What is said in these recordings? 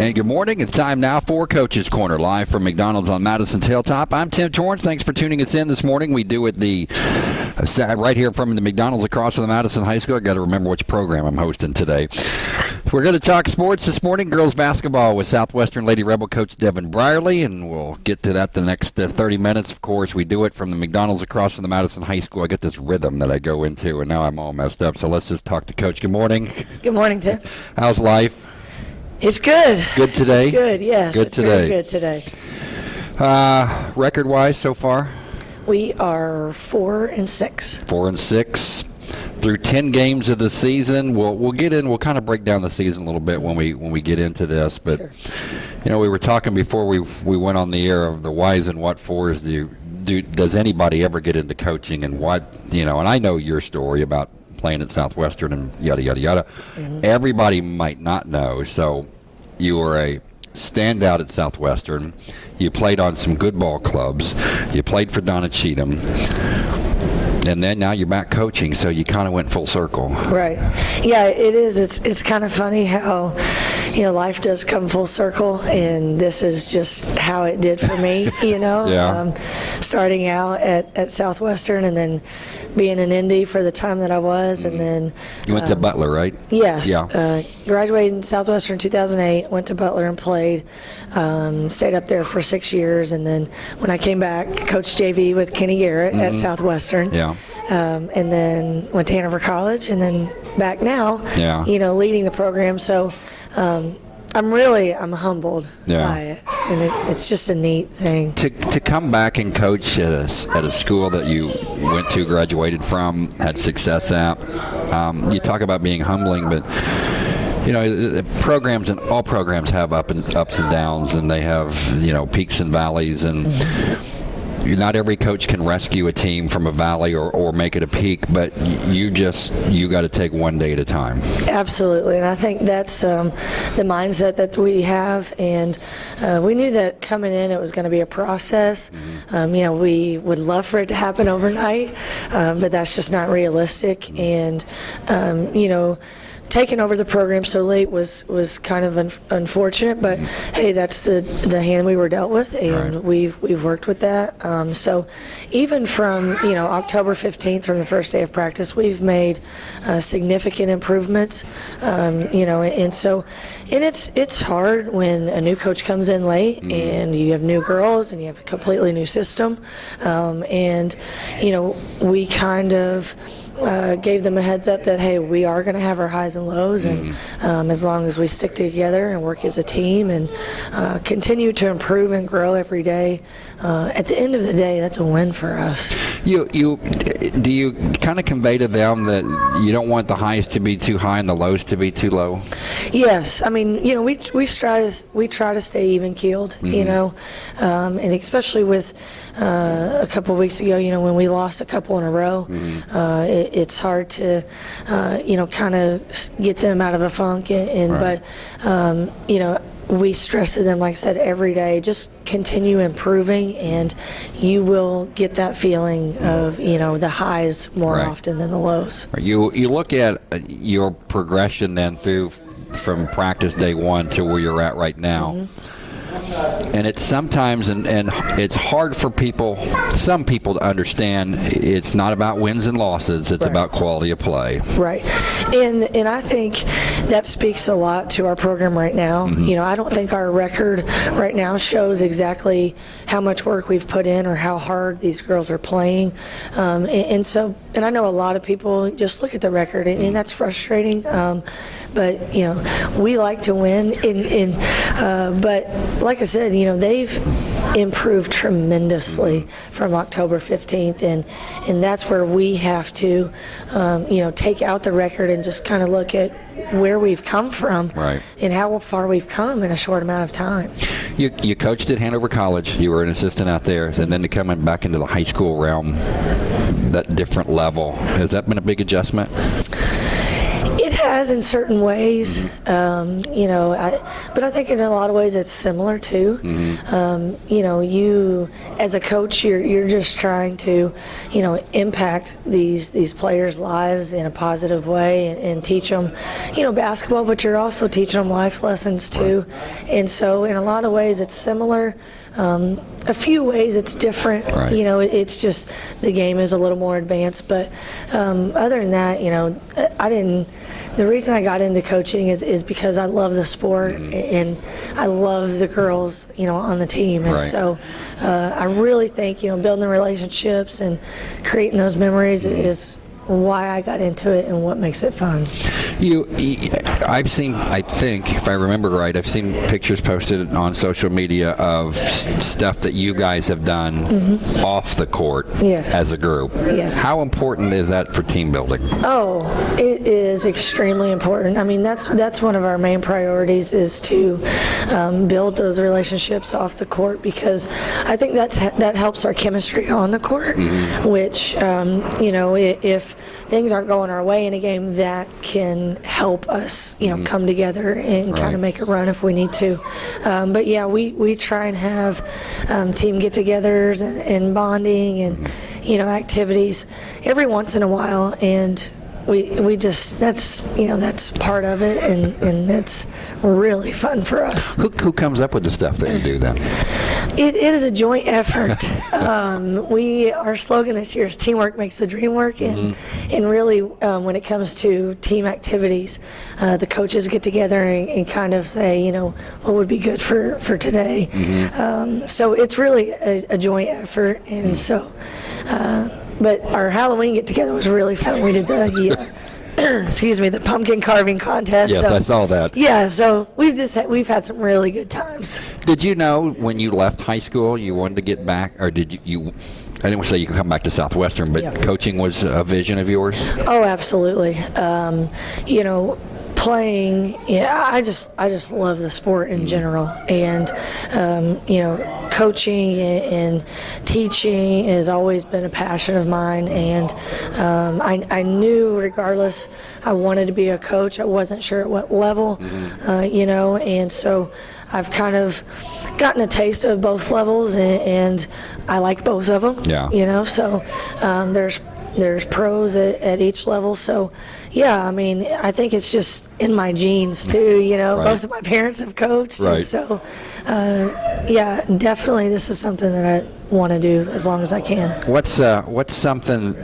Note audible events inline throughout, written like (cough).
And good morning. It's time now for Coach's Corner, live from McDonald's on Madison's Hilltop. I'm Tim Torrance. Thanks for tuning us in this morning. We do it the right here from the McDonald's across from the Madison High School. I got to remember which program I'm hosting today. We're going to talk sports this morning. Girls basketball with Southwestern Lady Rebel coach Devin Brierly, and we'll get to that the next uh, 30 minutes. Of course, we do it from the McDonald's across from the Madison High School. I get this rhythm that I go into, and now I'm all messed up. So let's just talk to Coach. Good morning. Good morning, Tim. How's life? It's good. Good today? It's good, yes. Good today. Good today. Uh, record wise so far? We are four and six. Four and six. Through ten games of the season, we'll we'll get in. We'll kind of break down the season a little bit when we when we get into this. But Sure. you know, we were talking before we we went on the air of the whys and what fors. Do you, do does anybody ever get into coaching and what you know? And I know your story about playing at Southwestern and yada yada yada. Mm-hmm. Everybody might not know. So you were a standout at Southwestern. You played on some good ball clubs. You played for Donna Cheatham. And then now you're back coaching, so you kind of went full circle. Right. Yeah, it is. It's it's kind of funny how, you know, life does come full circle, and this is just how it did for me. (laughs) You know, Yeah. Um, starting out at, at Southwestern, and then being in Indy for the time that I was, and mm-hmm. then You went to um, Butler, right? Yes. Yeah. Uh, graduated in Southwestern 2008, went to Butler and played. Um, stayed up there for six years, and then when I came back, coached JV with Kenny Garrett at Southwestern. Mm-hmm. Yeah. Um, and then went to Hanover College, and then back now. Yeah. You know, leading the program. So. Um, I'm really, I'm humbled Yeah. by it, and it, it's just a neat thing. To, to come back and coach at a, at a school that you went to, graduated from, had success at, um, you talk about being humbling, but you know programs and all programs have up and ups and downs, and they have you know peaks and valleys, and not every coach can rescue a team from a valley or, or make it a peak, but you just you got to take one day at a time. Absolutely, and I think that's um, the mindset that we have. And uh, we knew that coming in, it was going to be a process. Um, you know, we would love for it to happen overnight, um, but that's just not realistic. And um, you know. Taking over the program so late was, was kind of un- unfortunate, but hey, that's the the hand we were dealt with, and Right. we've we've worked with that. Um, so even from you know October 15th, from the first day of practice, we've made uh, significant improvements. Um, you know, and so and it's it's hard when a new coach comes in late and you have new girls and you have a completely new system, um, and you know we kind of. Uh, gave them a heads up that hey, we are going to have our highs and lows, and um, as long as we stick together and work as a team and uh, continue to improve and grow every day, uh, at the end of the day, that's a win for us. You you do you kind of convey to them that you don't want the highs to be too high and the lows to be too low? Yes, I mean, you know, we we try to we try to stay even keeled, you know, um, and especially with uh, a couple weeks ago, you know, when we lost a couple in a row, uh, it, it's hard to, uh, you know, kind of get them out of a funk, and, and Right. but um, you know. We stress to them, like I said, every day. Just continue improving, and you will get that feeling of you know the highs more Right. often than the lows. You you look at uh, your progression then through from practice day one to where you're at right now. And it's sometimes, and, and it's hard for people, some people to understand it's not about wins and losses, it's Right. about quality of play. Right, and and I think that speaks a lot to our program right now. You know, I don't think our record right now shows exactly how much work we've put in or how hard these girls are playing, um, and, and so and I know a lot of people just look at the record and, and that's frustrating. Um, but you know, we like to win, and, and uh, but like I said, you know, they've improved tremendously from October 15th, and and that's where we have to, um, you know, take out the record and just kind of look at where we've come from Right. and how far we've come in a short amount of time. You, you coached at Hanover College, you were an assistant out there, and then to come back into the high school realm, that different level, has that been a big adjustment? Has in certain ways, Mm-hmm. um, you know, I, but I think in a lot of ways it's similar too. Mm-hmm. Um, you know, you as a coach, you're you're just trying to, you know, impact these these players' lives in a positive way and, and teach them, you know, basketball. But you're also teaching them life lessons too, and so in a lot of ways it's similar. Um, a few ways it's different. Right. You know, it's just the game is a little more advanced. But um, other than that, you know, I didn't. The reason I got into coaching is, is because I love the sport and I love the girls, you know, on the team. And Right. so uh, I really think, you know, building the relationships and creating those memories is why I got into it and what makes it fun. You, I've seen. I think, if I remember right, I've seen pictures posted on social media of s- stuff that you guys have done off the court. Yes. as a group. Yes. How important is that for team building? Oh, it is extremely important. I mean, that's that's one of our main priorities is to um, build those relationships off the court because I think that's that helps our chemistry on the court. Which um, you know, i- if things aren't going our way in a game, that can help us, you know, come together and kind of make a run if we need to. Um, but yeah, we we try and have um, team get-togethers and, and bonding and you know activities every once in a while. And we we just that's you know that's part of it and and that's really fun for us. Who, who comes up with the stuff that you do then? it, it is a joint effort. (laughs) Um, we our slogan this year is teamwork makes the dream work and and really um, when it comes to team activities uh, the coaches get together and, and kind of say you know what would be good for for today. Um, so it's really a, a joint effort and so uh, but our Halloween get together was really fun. We did the, uh, (clears throat) excuse me, the pumpkin carving contest. Yes, so, I saw that. Yeah, so we've just had, we've had some really good times. Did you know when you left high school you wanted to get back, or did you? you I didn't say you could come back to Southwestern, but Yeah. coaching was a vision of yours. Oh, absolutely. Um, you know, playing. Yeah, I just I just love the sport in general, and um, you know, coaching and, and teaching has always been a passion of mine. And um, I, I knew, regardless, I wanted to be a coach. I wasn't sure at what level, uh, you know, and so. I've kind of gotten a taste of both levels, and, and I like both of them. Yeah. You know, so um, there's there's pros at, at each level. So, yeah, I mean, I think it's just in my genes too. (laughs) You know, Right. both of my parents have coached, Right. and so uh, yeah, definitely, this is something that I want to do as long as I can. What's uh, what's something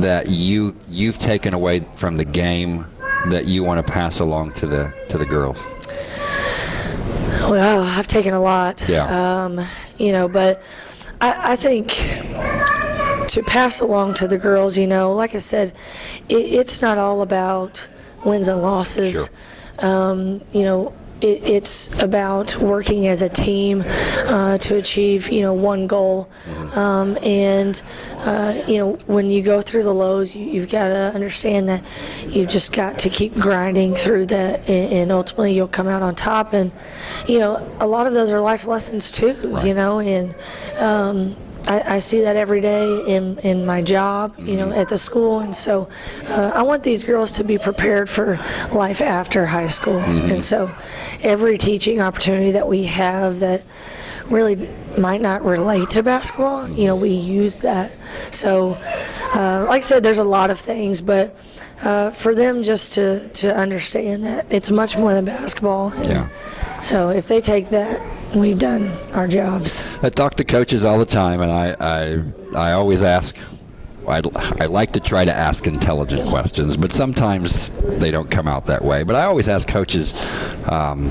that you you've taken away from the game that you want to pass along to the to the girls? Well, I've taken a lot. Yeah. Um, you know, but I, I think to pass along to the girls, you know, like I said, it, it's not all about wins and losses. Um, you know, it, it's about working as a team uh, to achieve, you know, one goal. Um, and, uh, you know, when you go through the lows, you, you've got to understand that you've just got to keep grinding through that, and, and ultimately you'll come out on top. And, you know, a lot of those are life lessons too, you know, and, um, I, I see that every day in, in my job, you know, at the school, and so uh, I want these girls to be prepared for life after high school. And so, every teaching opportunity that we have that really might not relate to basketball, you know, we use that. So, uh, like I said, there's a lot of things, but uh, for them just to, to understand that it's much more than basketball. And Yeah. So if they take that, we've done our jobs. I talk to coaches all the time, and I I, I always ask. I, I like to try to ask intelligent questions, but sometimes they don't come out that way. But I always ask coaches, um,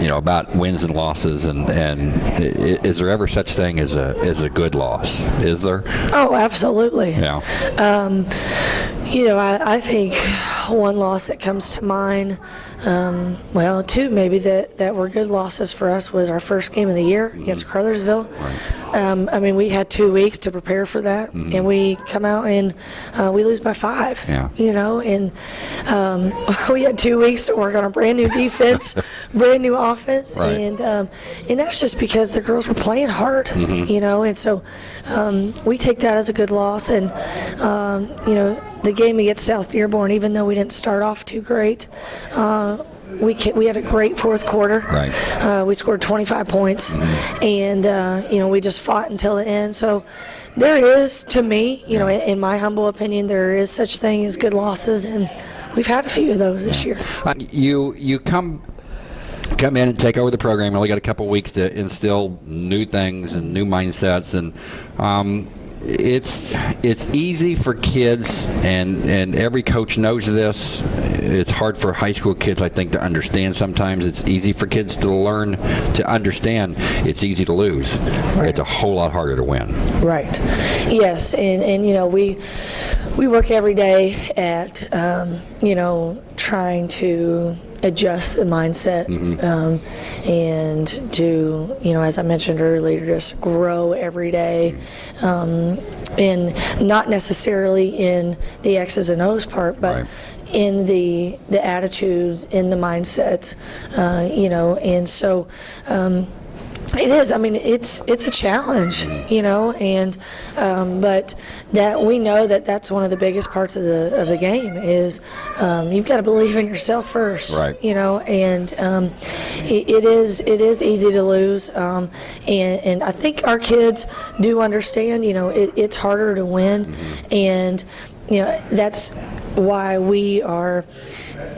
you know, about wins and losses, and and is there ever such thing as a as a good loss? Is there? Oh, absolutely. Yeah. You know, I, I think one loss that comes to mind, um, well, two maybe that, that were good losses for us was our first game of the year against Crothersville. Um, I mean, we had two weeks to prepare for that, and we come out and uh, we lose by five. Yeah. You know, and um, (laughs) we had two weeks to work on a brand new defense, (laughs) brand new offense, Right. and um, and that's just because the girls were playing hard. Mm-hmm. You know, and so um, we take that as a good loss, and um, you know, the game against South Dearborn, even though we didn't start off too great. Uh, we, we had a great fourth quarter. Right. Uh, we scored 25 points, and uh, you know we just fought until the end. So there is, to me, you know, in, in my humble opinion, there is such thing as good losses, and we've had a few of those this year. Uh, you you come come in and take over the program. You only got a couple weeks to instill new things and new mindsets, and um, it's it's easy for kids, and and every coach knows this. It's hard for high school kids, I think, to understand. Sometimes it's easy for kids to learn to understand. It's easy to lose. It's a whole lot harder to win. Right. Yes, and, and you know we we work every day at um, you know trying to adjust the mindset um, and to you know as I mentioned earlier just grow every day, um, and not necessarily in the X's and O's part, but Right. in the the attitudes, in the mindsets, uh, you know, and so. Um, it is. I mean, it's it's a challenge, you know, and um, but that we know that that's one of the biggest parts of the of the game is um, you've got to believe in yourself first, Right. You know, and um, it, it is it is easy to lose, um, and and I think our kids do understand. You know, it, it's harder to win, and you know that's why we are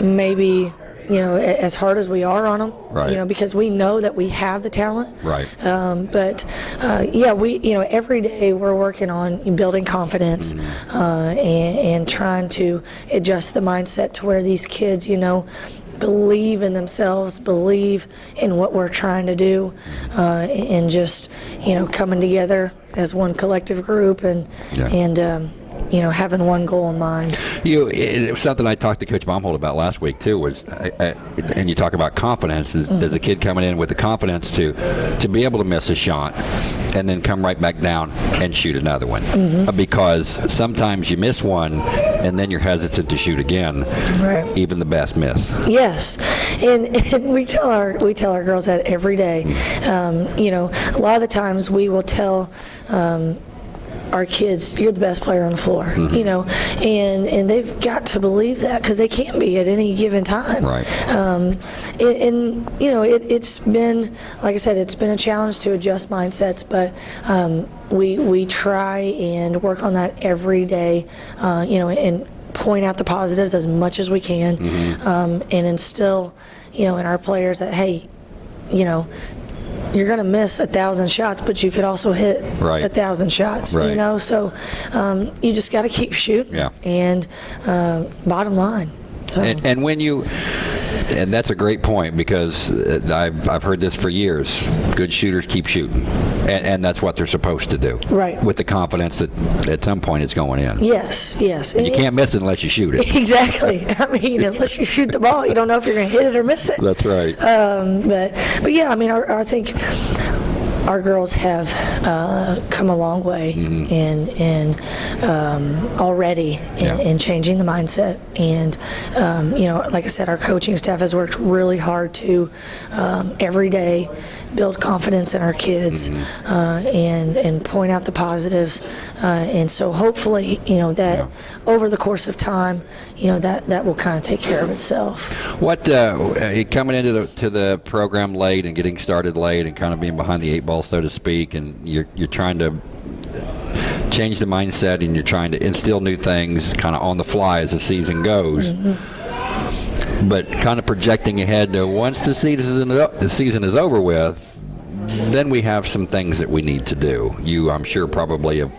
maybe. You know, as hard as we are on them, Right. you know, because we know that we have the talent. Right. Um, but uh, yeah, we you know every day we're working on building confidence Mm-hmm. uh, and, and trying to adjust the mindset to where these kids, you know, believe in themselves, believe in what we're trying to do, uh, and just you know coming together as one collective group and Yeah. and um, you know having one goal in mind. You, it, it was something I talked to Coach Baumhold about last week too. Was uh, uh, and you talk about confidence. Is there's a kid coming in with the confidence to to be able to miss a shot and then come right back down and shoot another one Uh, because sometimes you miss one and then you're hesitant to shoot again. Right. Even the best miss. Yes, and, (laughs) and we tell our we tell our girls that every day. Um, you know, a lot of the times we will tell. Um, our kids, you're the best player on the floor, you know, and and they've got to believe that because they can be at any given time. Right. Um, and, and you know, it, it's been like I said, it's been a challenge to adjust mindsets, but um, we we try and work on that every day. Uh, you know, and point out the positives as much as we can, um, and instill, you know, in our players that hey, you know, you're going to miss a thousand shots, but you could also hit Right. a thousand shots. Right. You know, so um, you just got to keep shooting. Yeah. And uh, bottom line. So. And, and when you, and that's a great point because uh, I've, I've heard this for years. Good shooters keep shooting, and, and that's what they're supposed to do. Right. With the confidence that at some point it's going in. yes, yes. And You can't miss it unless you shoot it. (laughs) Exactly. I mean, (laughs) unless you shoot the ball, you don't know if you're going to hit it or miss it. That's right. Um, but but yeah, I mean, our, I think our girls have uh, come a long way in in um, already in, Yeah. in changing the mindset. And um, you know, like I said, our coaching staff has worked really hard to um, every day build confidence in our kids uh, and and point out the positives. Uh, and so hopefully, you know, that over the course of time, you know, that that will kind of take care of itself. What uh, uh, coming into the to the program late and getting started late and kind of being behind the eight ball, so to speak, and you're you're trying to change the mindset and you're trying to instill new things kind of on the fly as the season goes. But kind of projecting ahead to once the season the season is over with, then we have some things that we need to do. You, I'm sure, probably have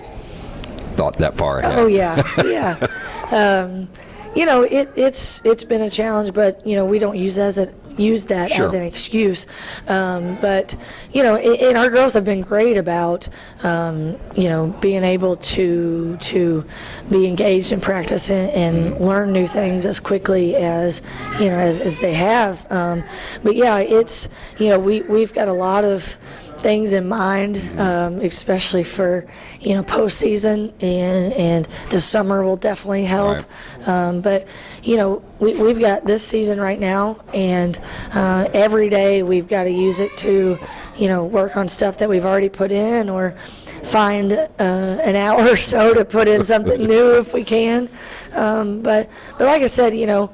thought that far ahead. Oh yeah, yeah. (laughs) um, you know, it, it's it's been a challenge, but you know, we don't use as a use that as an excuse. Um, but you know, and, and our girls have been great about um, you know being able to to be engaged in practice and, and learn new things as quickly as you know as, as they have. Um, but yeah, it's you know we we've got a lot of things in mind, um, especially for you know postseason, and and the summer will definitely help. Um, but you know we, we've got this season right now, and uh, every day we've got to use it to you know work on stuff that we've already put in, or find uh, an hour (laughs) or so to put in something (laughs) new if we can. Um, but but like I said, you know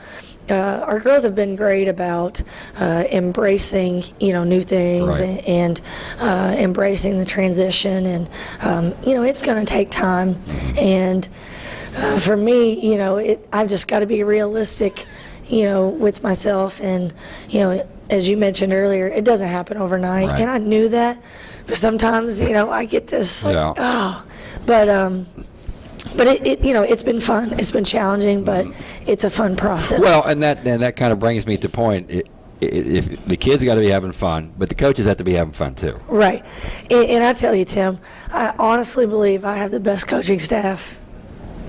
uh, our girls have been great about uh, embracing, you know, new things Right. and, and uh, embracing the transition. And um, you know, it's going to take time. And uh, for me, you know, it, I've just got to be realistic, you know, with myself. And you know, as you mentioned earlier, it doesn't happen overnight. Right. And I knew that. But sometimes, you know, I get this like, Yeah. oh, but um, but it, it, you know, it's been fun. It's been challenging, but it's a fun process. Well, and that and that kind of brings me to point. i- i- If the kids got to be having fun, but the coaches have to be having fun too. Right. And, and I tell you, Tim, I honestly believe I have the best coaching staff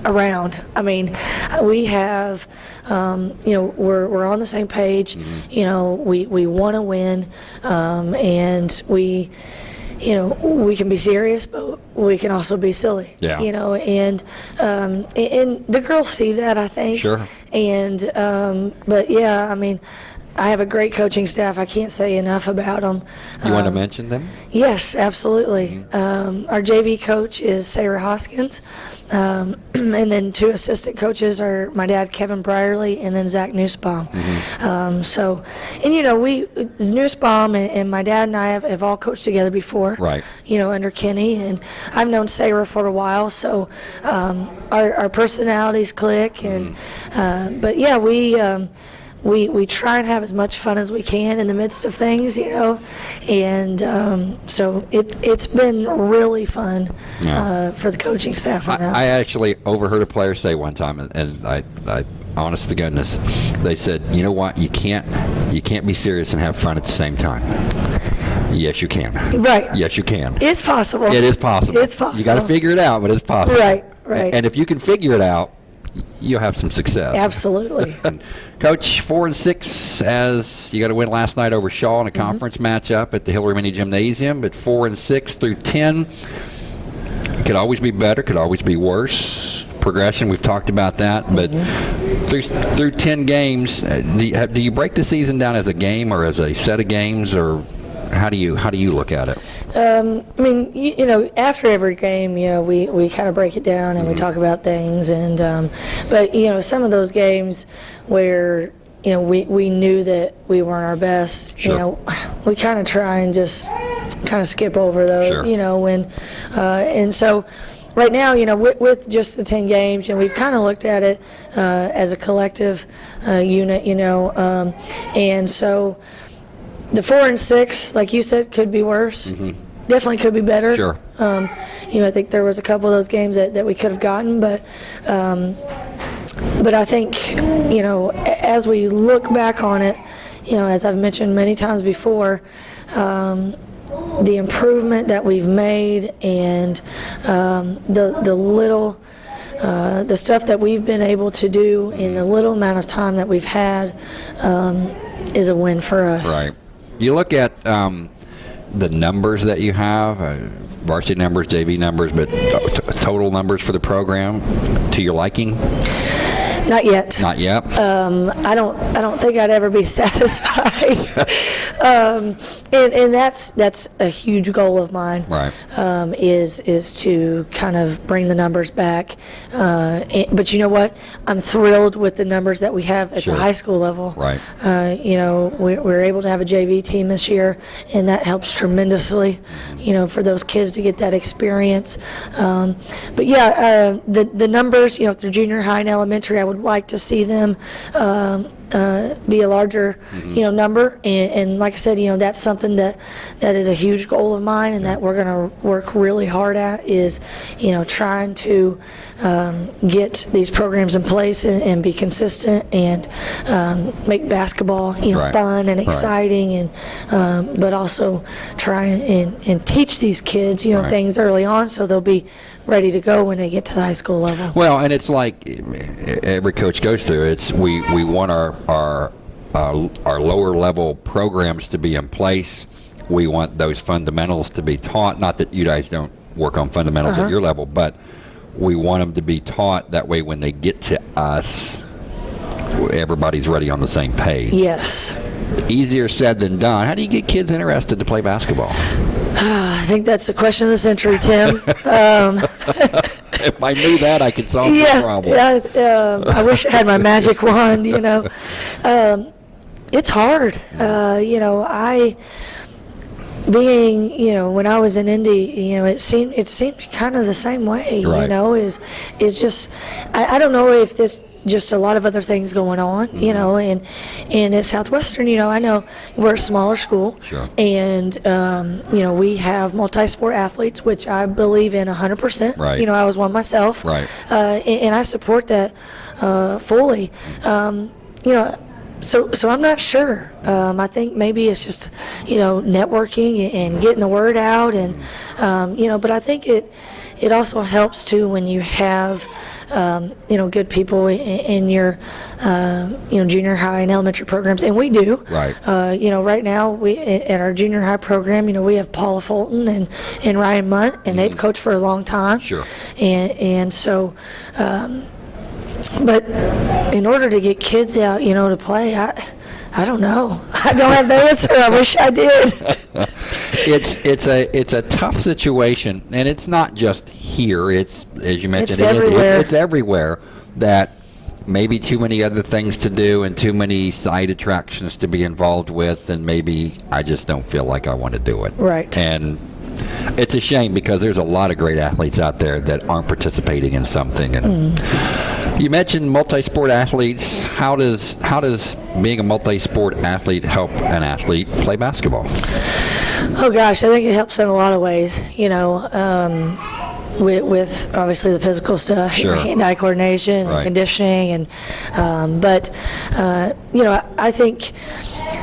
around. I mean, we have, um, you know, we're, we're on the same page. You know, we, we want to win, um, and we, you know, we can be serious, but we can also be silly. Yeah. You know, and um, and- and the girls see that, I think. Sure. And um, but yeah, I mean. I have a great coaching staff. I can't say enough about them. You want to mention them? Yes, absolutely. Um, our JV coach is Sarah Hoskins, um, (clears throat) and then two assistant coaches are my dad Kevin Brierly and then Zach Newsbaum. Um, so, and you know, we Newsbaum and, and my dad and I have, have all coached together before. Right. You know, under Kenny, and I've known Sarah for a while, so um, our, our personalities click. And uh, but yeah, we. We, we try and have as much fun as we can in the midst of things, you know, and um, so it it's been really fun Yeah. uh, for the coaching staff. I. I actually overheard a player say one time, and, and I, I, honest to goodness, they said, you know what, you can't, you can't be serious and have fun at the same time. Yes, you can. right. Yes, you can. It's possible. It is possible. It's possible. You got to figure it out, but it's possible. Right, right. And if you can figure it out, you'll have some success. Absolutely. (laughs) Coach, four and six as you got to win last night over Shawe in a Mm-hmm. conference matchup at the Hillary Mini Gymnasium, but four and six through ten could always be better, could always be worse. Progression, we've talked about that, but Mm-hmm. through through ten games, uh, do you, do you break the season down as a game or as a set of games, or how do you how do you look at it? Um, I mean, you, you know, after every game, you know, we, we kind of break it down and we talk about things. And um, but you know, some of those games where you know we, we knew that we weren't our best, Sure. you know, (sighs) we kind of try and just kind of skip over those. Sure. You know, when uh, and so. Right now, you know, with, with just the 10 games, and we've kind of looked at it uh, as a collective uh, unit, you know, um, and so the four and six, like you said, could be worse. Definitely could be better. Sure. Um, you know, I think there was a couple of those games that, that we could have gotten, but um, but I think you know as we look back on it, you know, as I've mentioned many times before. Um, the improvement that we've made and um, the the little uh, the stuff that we've been able to do in the little amount of time that we've had um, is a win for us. Right. You look at um, the numbers that you have, uh, varsity numbers, JV numbers, but to- to- total numbers for the program to your liking? Not yet. Not yet. Um, I don't. I don't think I'd ever be (laughs) satisfied. (laughs) um, and, and that's that's a huge goal of mine. Right. Um, is is to kind of bring the numbers back. Uh, and- but you know what? I'm thrilled with the numbers that we have at Sure. the high school level. Right. Uh, you know, we, we were able to have a JV team this year, and that helps tremendously. You know, for those kids to get that experience. Um, but yeah, uh, the the numbers. You know, through junior high and elementary, I would like to see them. Um, uh, be a larger, you know, number, and, and like I said, you know, that's something that that is a huge goal of mine, and that we're going to work really hard at is, you know, trying to um, get these programs in place and, and be consistent and um, make basketball, you know, Right. fun and Right. exciting, and um, but also try and, and teach these kids, you know, Right. things early on so they'll be ready to go when they get to the high school level. Well, and it's like every coach goes through. It's we we want our our uh, our lower level programs to be in place we want those fundamentals to be taught. Not that you guys don't work on fundamentals Uh-huh. at your level, but we want them to be taught. That way, when they get to us, everybody's ready on the same page. Yes. Easier said than done. How do you get kids interested to play basketball? (sighs) (sighs) (sighs) I think that's the question of the century, Tim. um, (laughs) if I knew that, I could solve the problem. yeah. Um, I wish I had my magic wand. You know, um, it's hard. Uh, you know, I being you know when I was in Indy, you know, it seemed it seemed kind of the same way. You know, is is just I, I don't know if this just a lot of other things going on, Mm-hmm. you know, and and at Southwestern, you know, I know we're a smaller school, Sure. and um, you know we have multi-sport athletes, which I believe in 100%. Right. You know, I was one myself, Right. uh, and, and I support that uh, fully. Um, you know, so so I'm not sure. Um, I think maybe it's just you know networking and getting the word out, and um, you know, but I think it it also helps too when you have. Um, you know, good people in, in your, uh, you know, junior high and elementary programs, and we do. Right. Uh, you know, right now we at our junior high program, you know, we have Paula Fulton and, and Ryan Munt, and they've coached for a long time. Mm-hmm. Sure. And and so, um, but in order to get kids out, you know, to play, I I don't know. I don't have the answer. I wish I did. (laughs) it's it's a it's a tough situation, and it's not just here. It's as you mentioned, It's it- everywhere. It's, it's everywhere that maybe too many other things to do and too many side attractions to be involved with, and maybe I just don't feel like I want to do it. Right. And it's a shame because there's a lot of great athletes out there that aren't participating in something. And mm. You mentioned multi-sport athletes. How does how does being a multi-sport athlete help an athlete play basketball? Oh gosh, I think it helps in a lot of ways. You know, um, with, with obviously the physical stuff, Sure. hand-eye coordination, Right. and conditioning, and um, but uh, you know, I, I think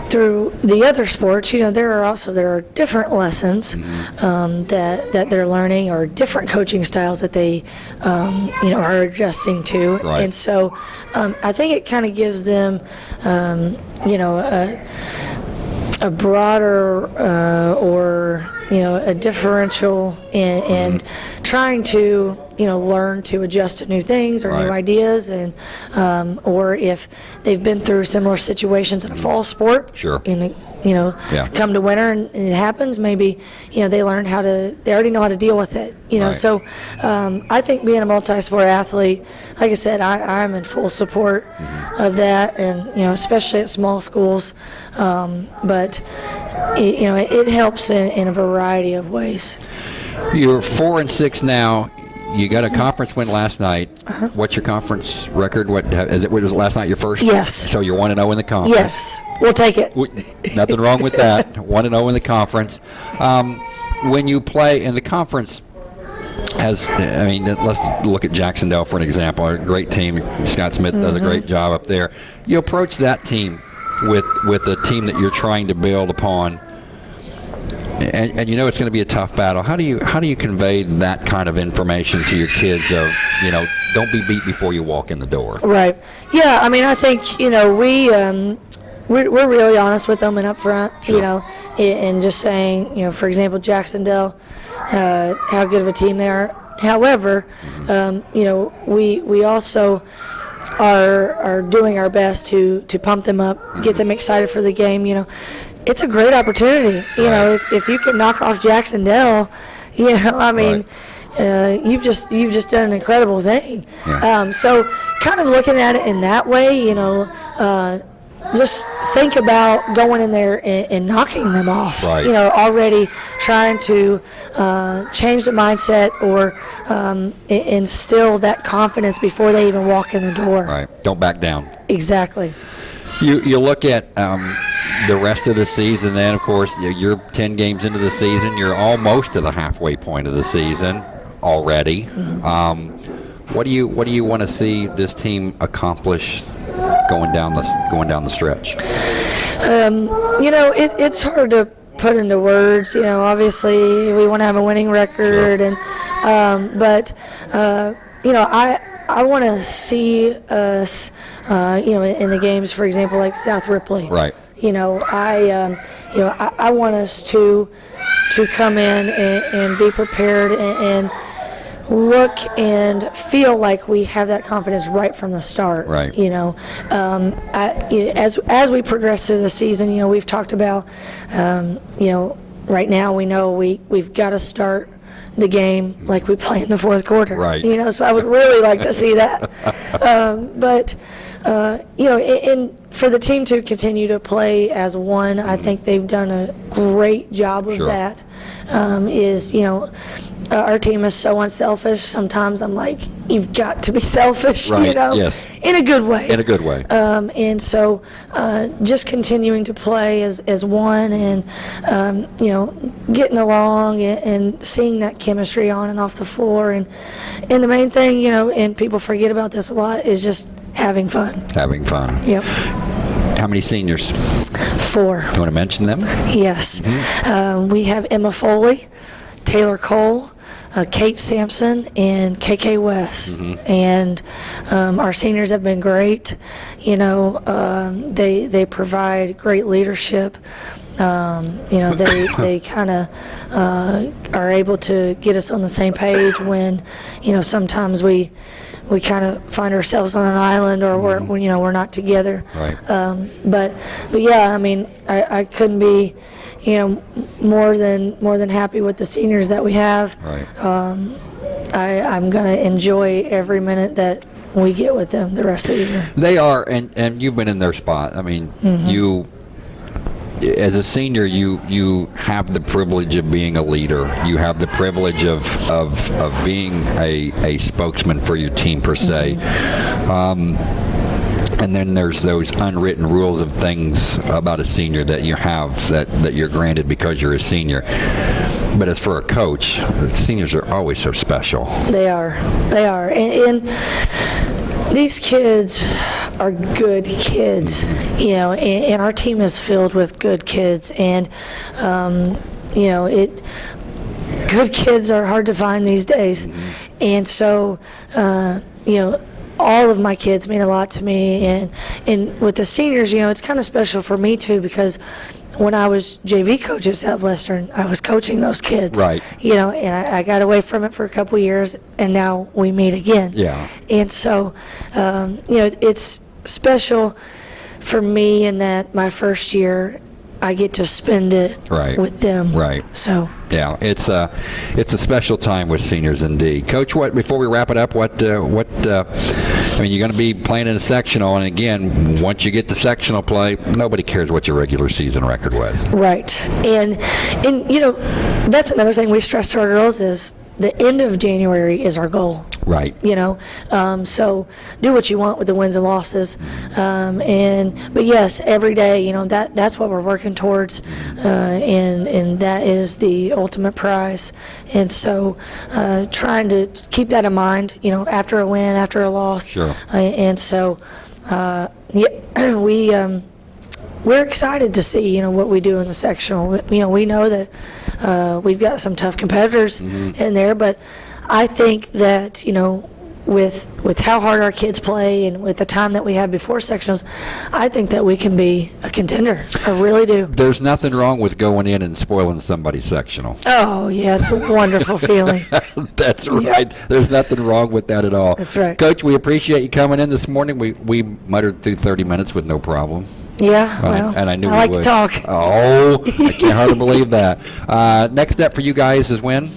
through the other sports, you know, there are also there are different lessons Mm-hmm. um, that that they're learning, or different coaching styles that they um, you know are adjusting to, Right. and so um, I think it kind of gives them um, you know. A, a broader uh, or you know a differential in, in trying to you know learn to adjust to new things or new ideas and um, or if they've been through similar situations in a fall sport Sure. in you know Yeah. come to winter and it happens maybe you know they learn how to they already know how to deal with it you know Right. so um, I think being a multi-sport athlete like I said I, I'm in full support Mm-hmm. of that and you know especially at small schools um, but it, you know it, it helps in, in a variety of ways You're four and six now. You got a conference win last night. What's your conference record? What is it? What was it last night? Your first? Yes. So you're one and zero in the conference. yes we'll take it W- Nothing wrong with that. (laughs) One and zero in the conference. Um, when you play in the conference, has I mean, let's look at Jac-Cen-Del for an example. A great team. Scott Smith does a great job up there. You approach that team with with a team that you're trying to build upon. And, and you know it's going to be a tough battle. How do you how do you convey that kind of information to your kids? Of you know, don't be beat before you walk in the door. Right. Yeah. I mean, I think you know we um, we're, we're really honest with them and upfront. You know, and just saying, you know, for example, Jac-Cen-Del, uh, how good of a team they are. However, um, you know, we we also are are doing our best to to pump them up, get them excited for the game. You know, it's a great opportunity. You know, if, if you can knock off Jac-Cen-Del, (laughs) you know, I mean. Uh, you've just you've just done an incredible thing. Yeah. Um, so, kind of looking at it in that way, you know, uh, just think about going in there and, and knocking them off. Right. You know, already trying to uh, change the mindset or um, instill that confidence before they even walk in the door. Right. Don't back down. Exactly. You you look at um, the rest of the season. Then, of course, you- you're 10 games into the season. You're almost to the halfway point of the season already. Um, what do you what do you want to see this team accomplish going down the going down the stretch? You know, it, it's hard to put into words. You know, obviously we want to have a winning record, and um, but uh, you know, I I want to see us, uh, you know, in, the games, for example, like South Ripley. Right. You know, I, um, you know, I, I want us to to come in and, and be prepared and, and look and feel like we have that confidence right from the start. Right. You know, um, I, as as we progress through the season, you know, we've talked about, um, you know, right now we know we we've got to start the game like we play in the fourth quarter. Right. You know, so I would really like to see that. (laughs) Um, but uh, you know, and, for the team to continue to play as one, I think they've done a great job of Sure. that. Um, is you know, uh, our team is so unselfish. Sometimes I'm like, you've got to be (laughs) selfish. You know, yes. in a good way. In a good way. Um, and so, uh, just continuing to play as, as one, and um, you know, getting along and, and seeing that chemistry on and off the floor, and and the main thing, you know, and people forget about this a lot, is just having fun. Having fun. Yep. How many seniors? Four. You want to mention them? Yes. Mm-hmm. Um, we have Emma Foley, Taylor Cole, uh, Kate Sampson, and KK West. Mm-hmm. And um, our seniors have been great. You know, um, they they provide great leadership. Um, you know, they (coughs) they kind of uh, are able to get us on the same page when, you know, sometimes we we kind of find ourselves on an island or we're you know we're not together. Mm-hmm. Right. Um, but but yeah, I mean, I, I couldn't be, you know, more than more than happy with the seniors that we have. Right. I, I'm gonna enjoy every minute that we get with them the rest of the year. They are, and, and you've been in their spot. I mean, you, as a senior, you you have the privilege of being a leader. You have the privilege of of, of being a, a spokesman for your team per se. Um, and then there's those unwritten rules of things about a senior that you have that, that you're granted because you're a senior. But as for a coach, seniors are always so special. They are, they are, and, and these kids are good kids, you know, and, and our team is filled with good kids, and um, you know it. Good kids are hard to find these days, and so uh, you know. All of my kids mean a lot to me, and and with the seniors, you know, it's kind of special for me too because when I was JV coach at Southwestern, I was coaching those kids. Right. You know, and I, I got away from it for a couple years, and now we meet again. Yeah. And so, um, you know, it's special for me in that my first year, I get to spend it Right. with them. Right. So, Yeah, it's a it's a special time with seniors indeed. Coach, what before we wrap it up, what uh, what uh, I mean, you're going to be playing in a sectional, and again, once you get to sectional play, nobody cares what your regular season record was. right. And, and, you know, that's another thing we stress to our girls is the end of January is our goal. Right. you know. Um, so do what you want with the wins and losses, um, and but yes, every day, you know that that's what we're working towards, uh, and and that is the ultimate prize. And so, uh, trying to keep that in mind, you know, after a win, after a loss, Sure. uh, and so, uh, yeah, (clears throat) we. Um, we're excited to see, you know, what we do in the sectional. You know, we know that uh, we've got some tough competitors in there, but I think that, you know, with with how hard our kids play and with the time that we have before sectionals, I think that we can be a contender. I really do. There's nothing wrong with going in and spoiling somebody's sectional. Oh yeah, it's a wonderful (laughs) feeling. That's right. There's nothing wrong with that at all. That's right. Coach. We appreciate you coming in this morning. We we muttered through 30 minutes with no problem. Yeah, And I- well, and I knew I like to talk. Oh, (laughs) I can't hardly believe that. Uh, next step for you guys is when?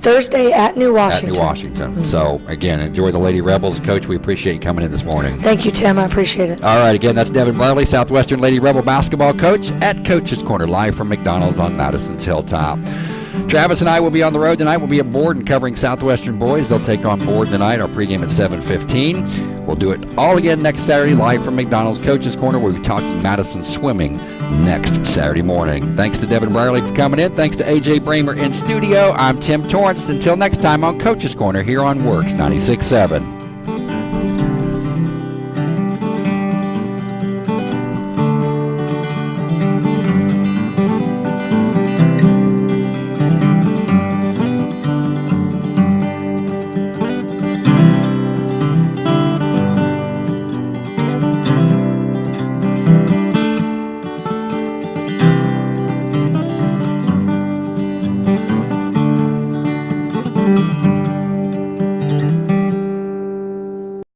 Thursday at New At Washington. New Washington. So, again, enjoy the Lady Rebels. Coach, we appreciate you coming in this morning. Thank you, Tim. I appreciate it. All right, again, that's Devin Brierly, Southwestern Lady Rebel basketball coach at Coach's Corner, live from McDonald's on Madison's Hilltop. Travis and I will be on the road tonight. We'll be at Board and covering Southwestern boys. They'll take on Board tonight. Our pregame at 7:15. We'll do it all again next Saturday, live from McDonald's Coach's Corner. We'll be talking Madison swimming next Saturday morning. Thanks to Devin Brierly for coming in. Thanks to AJ Bramer in studio. I'm Tim Torrance. Until next time on Coach's Corner here on WORX 96.7.